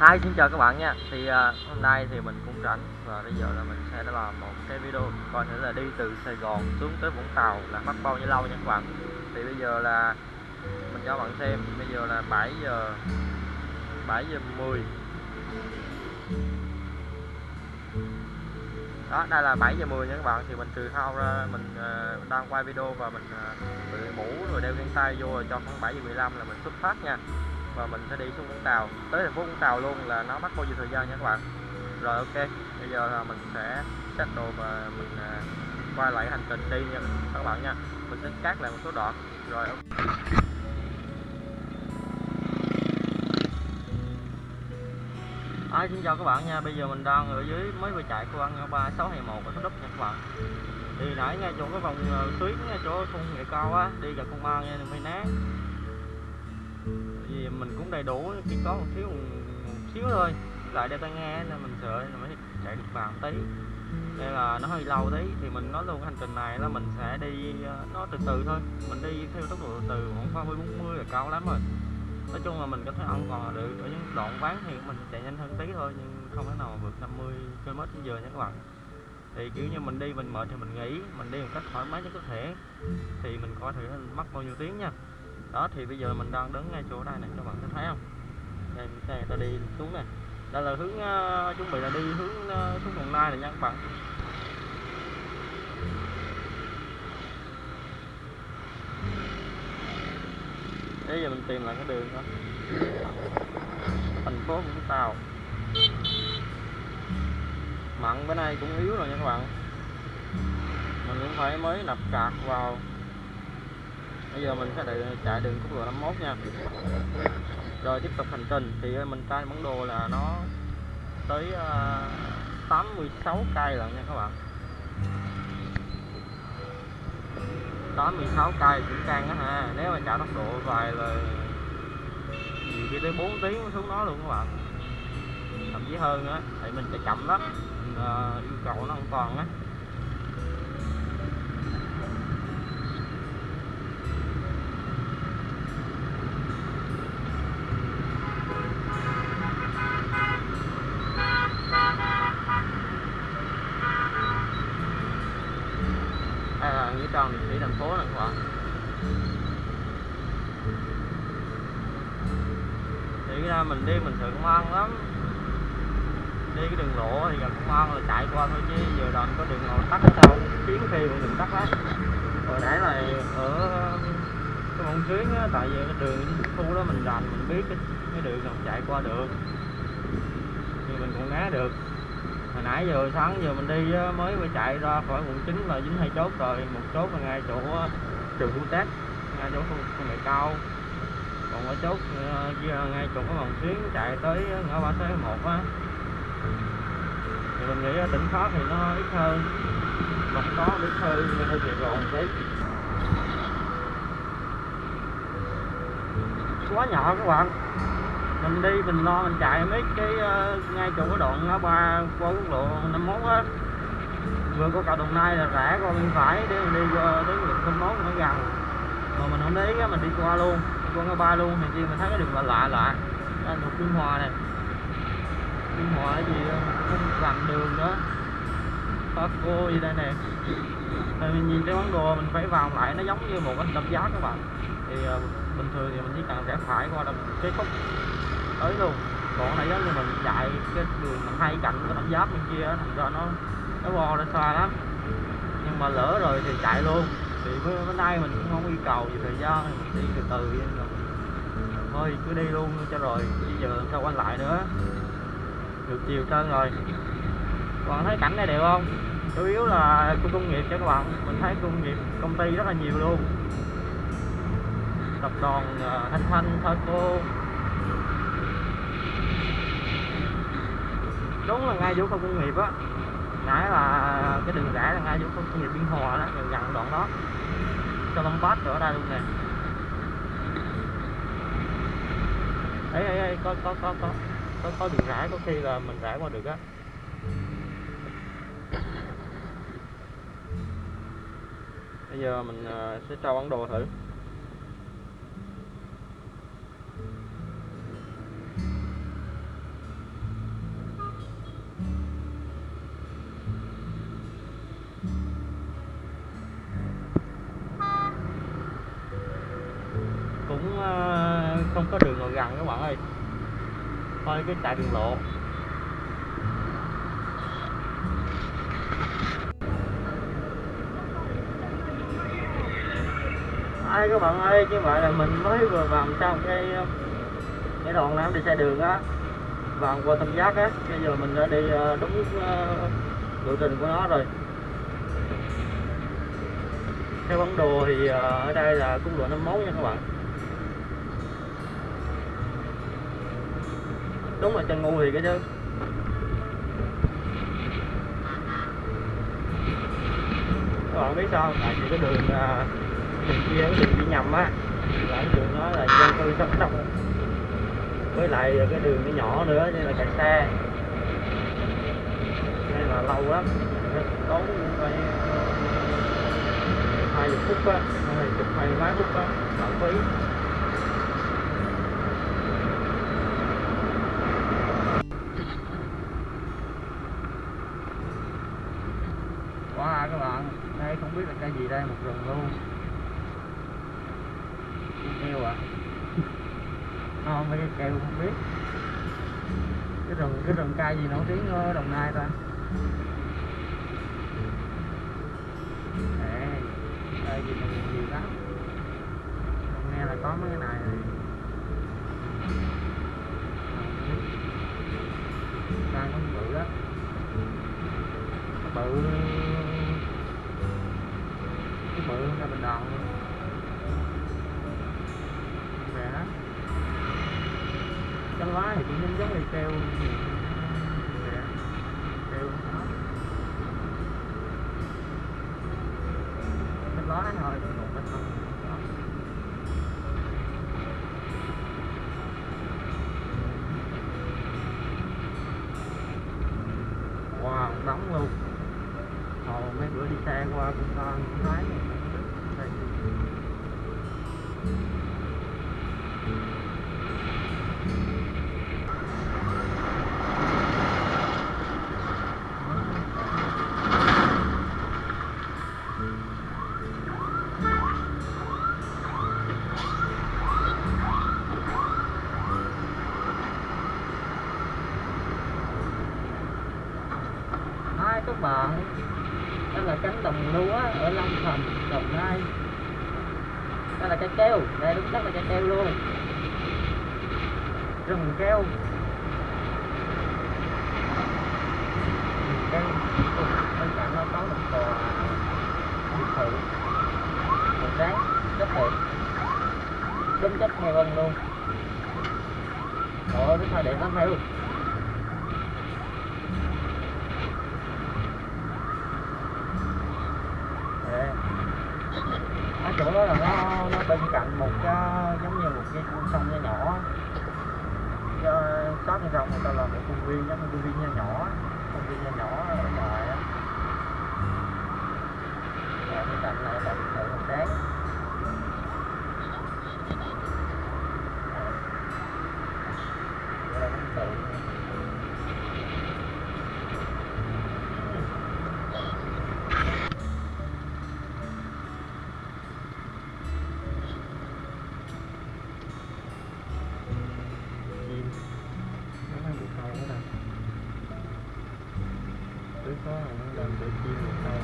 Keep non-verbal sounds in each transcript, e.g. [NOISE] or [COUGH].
Hi xin chào các bạn nha. Thì à, hôm nay thì mình cũng rảnh Và bây giờ là mình sẽ đã làm một cái video Coi thử là đi từ Sài Gòn xuống tới Vũng Tàu là mất bao nhiêu lâu nha các bạn. Thì bây giờ là Mình cho bạn xem Bây giờ là 7 giờ 7 giờ 10 đó đây là 7 giờ 10 nha các bạn. Thì mình từ thao ra mình à, uh, đang quay video và mình uh, mũ rồi đeo găng tay vô rồi cho khoảng 7 giờ 15 là mình xuất phát nha và mình sẽ đi xuống Vũng Tàu. Tới thành phố Vũng Tàu luôn là nó mất bao nhiêu thời gian nha các bạn? Rồi ok. Bây giờ là mình sẽ xách đồ và mình à, quay lại hành trình đi nha các bạn nha. Mình sẽ cắt lại một số đoạn. Rồi ok. À, xin chào các bạn nha, bây giờ mình đang ở dưới mới vừa chạy qua ngã ba sáu hai một ở Thủ Đức nha các bạn. Thì nãy ngay chỗ cái vòng à, tuyến ngay chỗ thôn nghệ cao á, đi gặp công an nha, đừng nát thì mình cũng đầy đủ, chỉ có một xíu một xíu thôi. Lại đeo tai nghe nên mình sợ là mới chạy được vào tí. Đây là nó hơi lâu tí, thì mình nói luôn hành trình này là mình sẽ đi ờ, nó từ từ thôi. Mình đi theo tốc độ từ từ, khoảng 30 40 là cao lắm rồi. Nói chung là mình có thể an còn được. Ở những đoạn ván thì mình chạy nhanh hơn tí thôi nhưng không thể nào vượt 50 km trên giờ nha các bạn. Thì kiểu như mình đi mình mệt thì mình nghỉ mình đi một cách thoải mái nhất có thể. Thì mình coi thử mất bao nhiêu tiếng nha đó thì bây giờ mình đang đứng ngay chỗ đây này các bạn có thấy không? Đây xe người ta đi xuống này đây là hướng uh, chuẩn bị là đi hướng uh, xuống đồng nai này nha các bạn. Bây giờ mình tìm lại cái đường đó, thành phố Vũng Tàu. Mặn bữa nay cũng yếu rồi nha các bạn. Mình cũng phải mới nạp cạc vào bây giờ mình sẽ đợi chạy đường quốc lộ 51 nha. Rồi tiếp tục hành trình. Thì ờ, mình cai bản đồ là nó tới uh, 86 cây lận nha các bạn. 86 cây cũng căng á ha. Nếu mà chạy tốc độ vài là nhiều khi tới 4 tiếng xuống đó luôn các bạn. Thậm chí hơn á thì mình chạy chậm lắm. Mình, uh, yêu cầu nó an toàn á. Đây là nghĩa liệt sĩ thành phố này các bạn thì ra mình đi mình thường công an lắm. Đi cái đường lộ thì gần công an là chạy qua thôi chứ giờ đoạn có đường nào tắt ở đâu chuyến khi mà đường tắt hết hồi nãy là ở cái mong chuyến á tại vì cái đường khu đó mình rành mình biết cái, cái đường nào chạy qua được. Thì mình còn né được hồi nãy giờ sáng giờ mình đi mới mới chạy ra khỏi quận 9 là dính hai chốt rồi một chốt là ngay chỗ trường khu tết, ngay chỗ khu nghệ cao. Còn ở chốt ờ, kia ờ, ngay chỗ có vòng xuyến chạy tới ngõ ba tới một á. Thì mình nghĩ tỉnh khó thì nó ít hơn. Mặt có ít hơn hơi bị Gòn tí. Quá nhỏ các bạn mình đi mình lo mình chạy mấy cái uh, ngay chỗ cái đoạn ngã ba qua quốc lộ 51 á. Vừa có cầu đồng nai là rẽ qua bên phải để mình đi qua tới huyện thôn mốt nó gần mà mình không để ý mình đi qua luôn đi qua ngã ba luôn thì chi mình thấy cái đường là lạ lạ đây thuộc biên hòa này. Biên hòa gì ờ, không làm đường nữa. Paco gì đây nè. Thì mình nhìn cái món đồ mình phải vào lại nó giống như một cái đập giá các bạn. Thì uh, bình thường thì mình chỉ cần rẽ phải qua là cái khúc tới luôn. Còn này giống như mình chạy cái đường mình hai cạnh cái đập giáp bên kia thành ra nó nó bo nó xa lắm. Nhưng mà lỡ rồi thì chạy luôn. Thì bữa nay mình cũng không yêu cầu gì thời gian thì mình đi từ từ vậy rồi thôi cứ đi luôn cho rồi. Bây giờ sao quay lại nữa? Được chiều trơn rồi. Còn thấy cảnh này đẹp không? Chủ yếu là khu công nghiệp cho các bạn mình thấy công nghiệp công ty rất là nhiều luôn. Tập đoàn uh, thanh thanh Thaco đúng là ngay chỗ khu công nghiệp á. Nãy là cái đường rẽ là ngay chỗ khu công nghiệp biên hòa đó, gần gần đoạn đó. Cho long bát ở đây luôn nè. Ấy ấy ấy có có có có có có đường rẽ, có khi là mình rẽ qua được á. Bây giờ mình ờ, sẽ cho bản đồ thử. Ờ, không có đường ngồi gần các bạn ơi. Thôi cái chạy đường lộ. Ai các bạn ơi, như vậy là mình mới vừa vào trong cái cái đoạn này đi xe đường á. Vào qua tam giác á, bây giờ mình đã đi ờ, đúng ờ, lộ trình của nó rồi. Theo bản đồ thì ở đây là cung lộ 51 nha các bạn. Đúng là chân ngu thì cái chứ. Các bạn biết sao, tại vì cái đường à, đường kia, cái đường đi nhầm á, là cái đường đó là dân cư sống đông với lại cái đường nó nhỏ nữa, nên là chạy xe. Nên là lâu lắm tốn phải hai chục phút á, hai chục hai mấy phút á, lãng phí quá các bạn đây, không biết là cây gì đây, một rừng luôn. Keo à? [LAUGHS] Không mấy cái keo không biết. Cái rừng cái rừng cây gì nổi tiếng ở đồng nai ta? Đây gì này nhiều lắm. Không nghe là có mấy cái này này đang có bự đó bự bự ra bình đòn luôn. Rẻ. Cái lái thì cũng giống như keo rẻ. Keo đó cái lái thôi còn cái thân wow, đóng luôn. Hồi mấy bữa đi xe qua cũng con cũng thấy Hai đó là cánh đồng lúa ở Long Thành, Đồng Nai. Đó là cây keo, đây đúng chắc là cây keo luôn. Rừng keo. Rừng bên cạnh nó có một tòa biệt thự. Một trắng rất đẹp. Đúng chất nghe vân luôn. Ồ, cái thời đẹp lắm heo Đấy. ở chỗ đó là nó nó bên cạnh một cái giống như một cái con sông nhỏ nhỏ Cho sông người ta làm một công viên giống công viên nhỏ nhỏ công viên nhỏ nhỏ ở ngoài á. Bên cạnh này là biệt thự màu trắng Đây là biệt thự. chim nó đang bị câu ở đây cứ có nó đang bị chim bị câu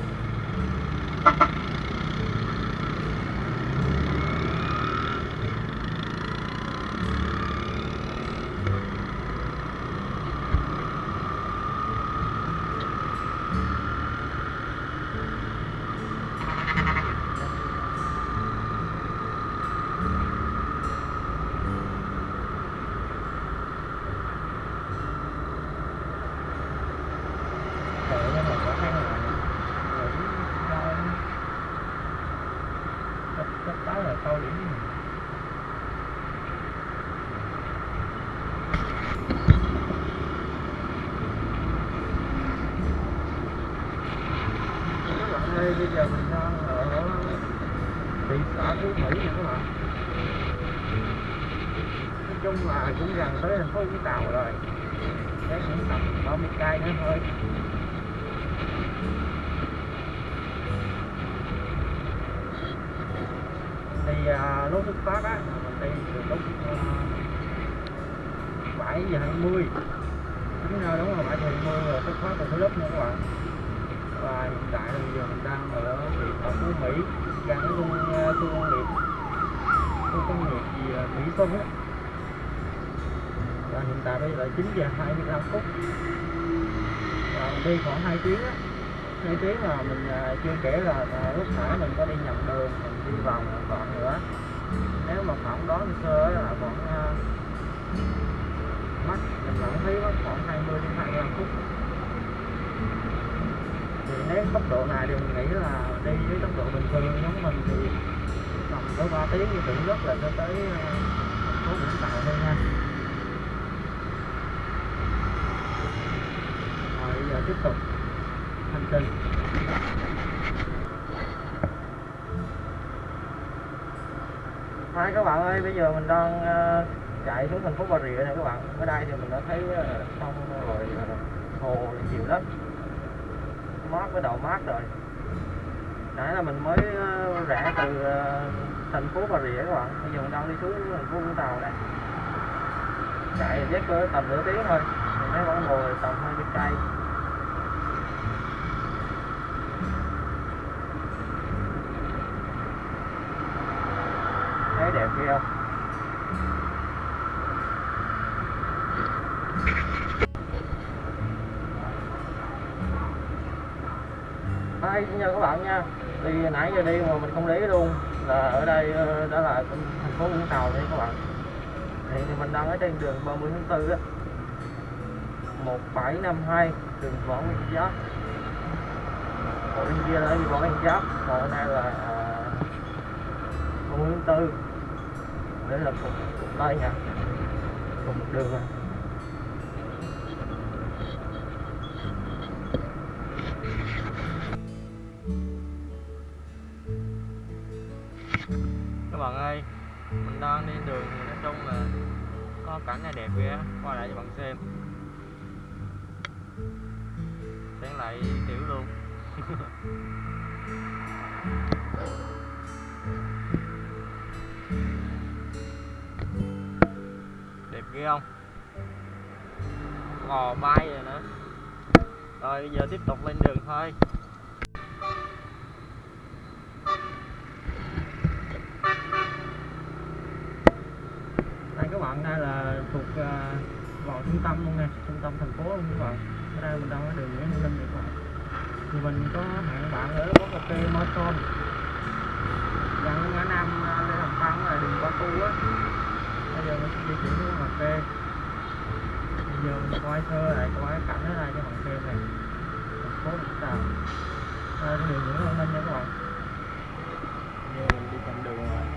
Trời ơi, mà có hai ngày rồi coi chắc chắc tới là câu điểm đây bây giờ mình đang ở ờ, thị xã Phú Mỹ nha các bạn nói chung là cũng gần tới thành phố Vũng Tàu rồi. Chắc cũng tầm 30 cây nữa thôi. Thì ờ, à, lúc xuất phát á mình đi từ lúc ờ, bảy giờ hai mươi. Đúng rồi đúng rồi. bảy giờ 20 rồi xuất phát từ cái lớp nữa các bạn và hiện tại là bây giờ mình đang ở huyện ở Phú Mỹ gần cái khu ờ, khu công nghiệp. Khu công nghiệp gì Mỹ Xuân á. Và hiện tại bây giờ là 9 giờ 25 phút. Và mình đi khoảng 2 tiếng á. Hai tiếng là mình ờ, chưa kể là, là lúc nãy mình có đi nhầm đường mình đi vòng một đoạn nữa. Nếu mà khoảng đó sơ là khoảng uh, mất mình vẫn thấy mất khoảng 20 đến 25 phút thì nếu tốc độ này thì mình nghĩ là đi với tốc độ bình thường giống mình thì tầm có 3 tiếng thì tưởng rất là cho tới ờ, thành phố Vũng Tàu thôi nha rồi bây giờ tiếp tục hành trình Hai các bạn ơi, bây giờ mình đang uh, chạy xuống thành phố Bà Rịa này các bạn. Ở đây thì mình đã thấy uh, sông rồi uh, hồ chiều lắm. Mát với đầu mát rồi. Nãy là mình mới ờ, rẽ từ ờ, thành phố Bà Rịa các bạn. Bây giờ mình đang đi xuống thành phố Vũng Tàu đây Chạy chắc cỡ tầm nửa tiếng thôi. Mình thấy vẫn ngồi tầm 20 cây. thấy đẹp kia không nha các bạn nha. Thì nãy giờ đi mà mình không để luôn. Là ở đây ờ, đó là thành phố Vũng Tàu đây các bạn. Hiện thì mình đang ở trên đường 30 tháng 4 á. 1752 đường Võ Nguyên Giáp. Ở bên kia là Võ Nguyên Giáp. Còn đây là ờ, à, 30 tháng 4 để là cục, cục đây nha. Cục đường này bạn ơi, mình đang đi đường thì nói chung là có cảnh này đẹp ghê qua lại cho bạn xem. Sáng lại tiểu luôn. [LAUGHS] Đẹp ghê không? Gò bay rồi nữa. Rồi, bây giờ tiếp tục lên đường thôi đây các bạn đây là thuộc à, uh, vào trung tâm luôn nè trung tâm thành phố luôn các bạn ở đây mình đang ở đường Nguyễn Hữu Linh các bạn thì mình có hẹn bạn ở quán cà phê Morton gần ngã năm à, Lê Hồng Phong là đường Ba Tu á. Bây giờ mình sẽ di chuyển đến cà phê. Bây giờ mình quay sơ lại quay cái cảnh ở đây cho bạn xem này thành phố Vũng Tàu đây là đường Nguyễn Văn Linh nha các bạn giờ mình đi trên đường rồi.